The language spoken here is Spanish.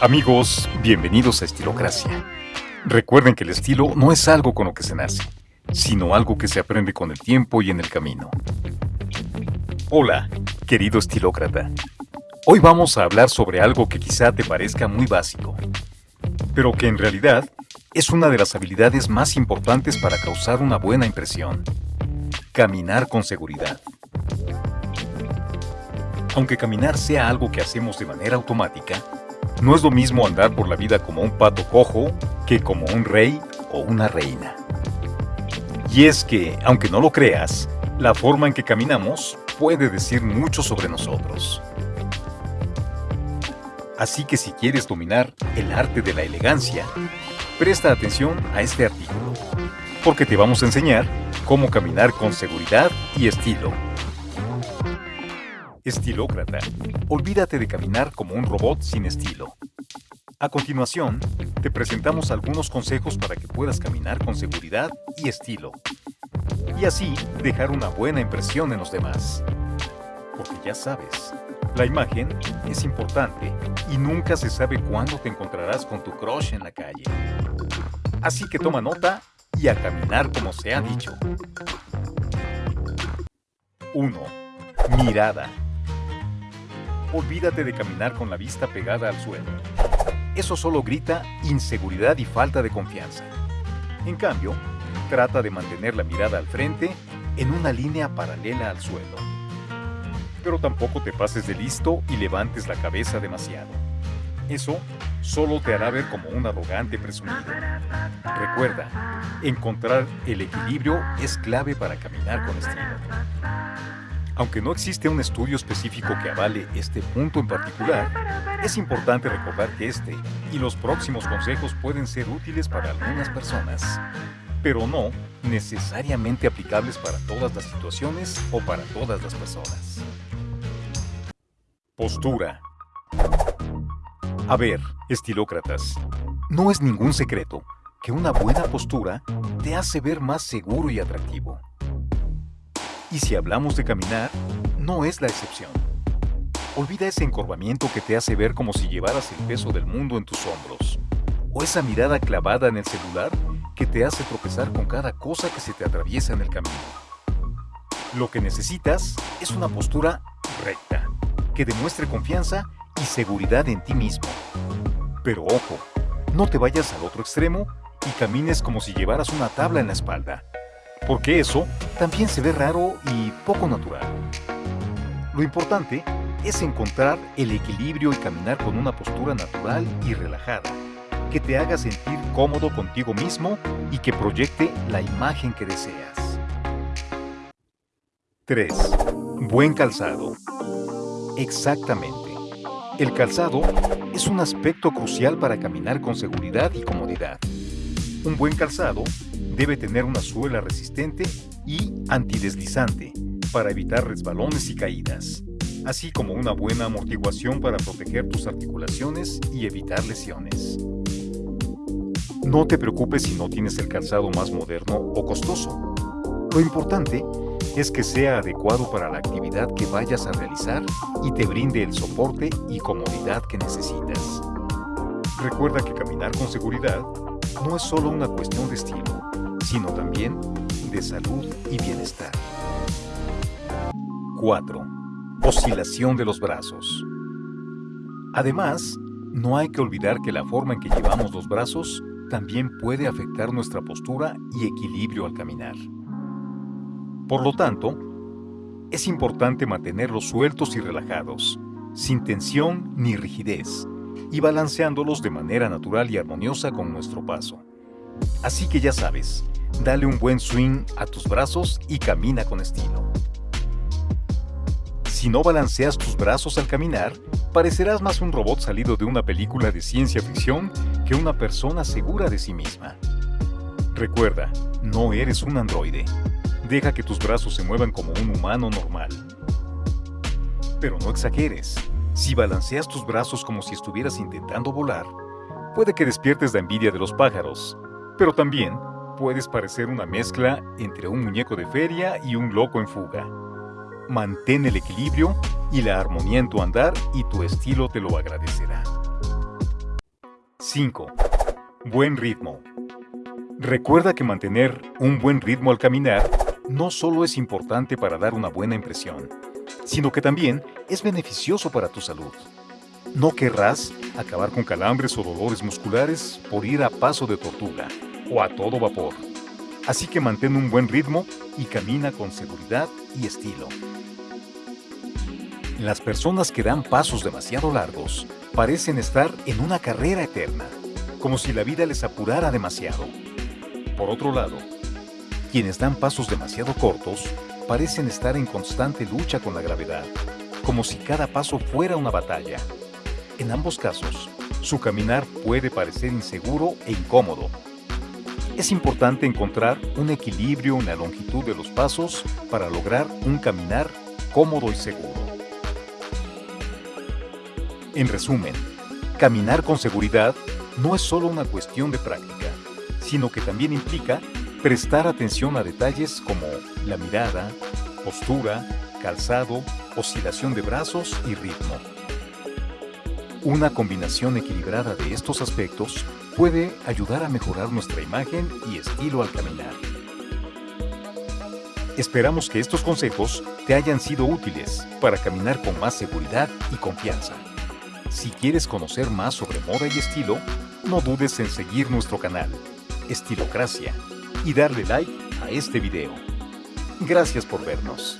Amigos, bienvenidos a Estilocracia. Recuerden que el estilo no es algo con lo que se nace, sino algo que se aprende con el tiempo y en el camino. Hola, querido estilócrata. Hoy vamos a hablar sobre algo que quizá te parezca muy básico, pero que en realidad es una de las habilidades más importantes para causar una buena impresión. Caminar con seguridad. Aunque caminar sea algo que hacemos de manera automática, no es lo mismo andar por la vida como un pato cojo que como un rey o una reina. Y es que, aunque no lo creas, la forma en que caminamos puede decir mucho sobre nosotros. Así que si quieres dominar el arte de la elegancia, presta atención a este artículo, porque te vamos a enseñar cómo caminar con seguridad y estilo. Estilócrata. Olvídate de caminar como un robot sin estilo. A continuación, te presentamos algunos consejos para que puedas caminar con seguridad y estilo. Y así dejar una buena impresión en los demás. Porque ya sabes, la imagen es importante y nunca se sabe cuándo te encontrarás con tu crush en la calle. Así que toma nota y a caminar como se ha dicho. 1. Mirada. Olvídate de caminar con la vista pegada al suelo. Eso solo grita inseguridad y falta de confianza. En cambio, trata de mantener la mirada al frente en una línea paralela al suelo. Pero tampoco te pases de listo y levantes la cabeza demasiado. Eso solo te hará ver como un arrogante presumido. Recuerda, encontrar el equilibrio es clave para caminar con estilo. Aunque no existe un estudio específico que avale este punto en particular, es importante recordar que este y los próximos consejos pueden ser útiles para algunas personas, pero no necesariamente aplicables para todas las situaciones o para todas las personas. Postura. A ver, estilócratas, no es ningún secreto que una buena postura te hace ver más seguro y atractivo. Y si hablamos de caminar, no es la excepción. Olvida ese encorvamiento que te hace ver como si llevaras el peso del mundo en tus hombros. O esa mirada clavada en el celular que te hace tropezar con cada cosa que se te atraviesa en el camino. Lo que necesitas es una postura recta, que demuestre confianza y seguridad en ti mismo. Pero ojo, no te vayas al otro extremo y camines como si llevaras una tabla en la espalda porque eso también se ve raro y poco natural. Lo importante es encontrar el equilibrio y caminar con una postura natural y relajada, que te haga sentir cómodo contigo mismo y que proyecte la imagen que deseas. 3. Buen calzado. Exactamente. El calzado es un aspecto crucial para caminar con seguridad y comodidad. Un buen calzado debe tener una suela resistente y antideslizante para evitar resbalones y caídas, así como una buena amortiguación para proteger tus articulaciones y evitar lesiones. No te preocupes si no tienes el calzado más moderno o costoso. Lo importante es que sea adecuado para la actividad que vayas a realizar y te brinde el soporte y comodidad que necesitas. Recuerda que caminar con seguridad no es solo una cuestión de estilo, sino también de salud y bienestar. 4. Oscilación de los brazos. Además, no hay que olvidar que la forma en que llevamos los brazos también puede afectar nuestra postura y equilibrio al caminar. Por lo tanto, es importante mantenerlos sueltos y relajados, sin tensión ni rigidez, y balanceándolos de manera natural y armoniosa con nuestro paso. Así que ya sabes, Dale un buen swing a tus brazos y camina con estilo. Si no balanceas tus brazos al caminar, parecerás más un robot salido de una película de ciencia ficción que una persona segura de sí misma. Recuerda, no eres un androide. Deja que tus brazos se muevan como un humano normal. Pero no exageres. Si balanceas tus brazos como si estuvieras intentando volar, puede que despiertes la envidia de los pájaros, pero también puedes parecer una mezcla entre un muñeco de feria y un loco en fuga. Mantén el equilibrio y la armonía en tu andar y tu estilo te lo agradecerá. 5. Buen ritmo. Recuerda que mantener un buen ritmo al caminar no solo es importante para dar una buena impresión, sino que también es beneficioso para tu salud. No querrás acabar con calambres o dolores musculares por ir a paso de tortuga o a todo vapor. Así que mantén un buen ritmo y camina con seguridad y estilo. Las personas que dan pasos demasiado largos parecen estar en una carrera eterna, como si la vida les apurara demasiado. Por otro lado, quienes dan pasos demasiado cortos parecen estar en constante lucha con la gravedad, como si cada paso fuera una batalla. En ambos casos, su caminar puede parecer inseguro e incómodo. Es importante encontrar un equilibrio en la longitud de los pasos para lograr un caminar cómodo y seguro. En resumen, caminar con seguridad no es solo una cuestión de práctica, sino que también implica prestar atención a detalles como la mirada, postura, calzado, oscilación de brazos y ritmo. Una combinación equilibrada de estos aspectos puede ayudar a mejorar nuestra imagen y estilo al caminar. Esperamos que estos consejos te hayan sido útiles para caminar con más seguridad y confianza. Si quieres conocer más sobre moda y estilo, no dudes en seguir nuestro canal, Estilocracia, y darle like a este video. Gracias por vernos.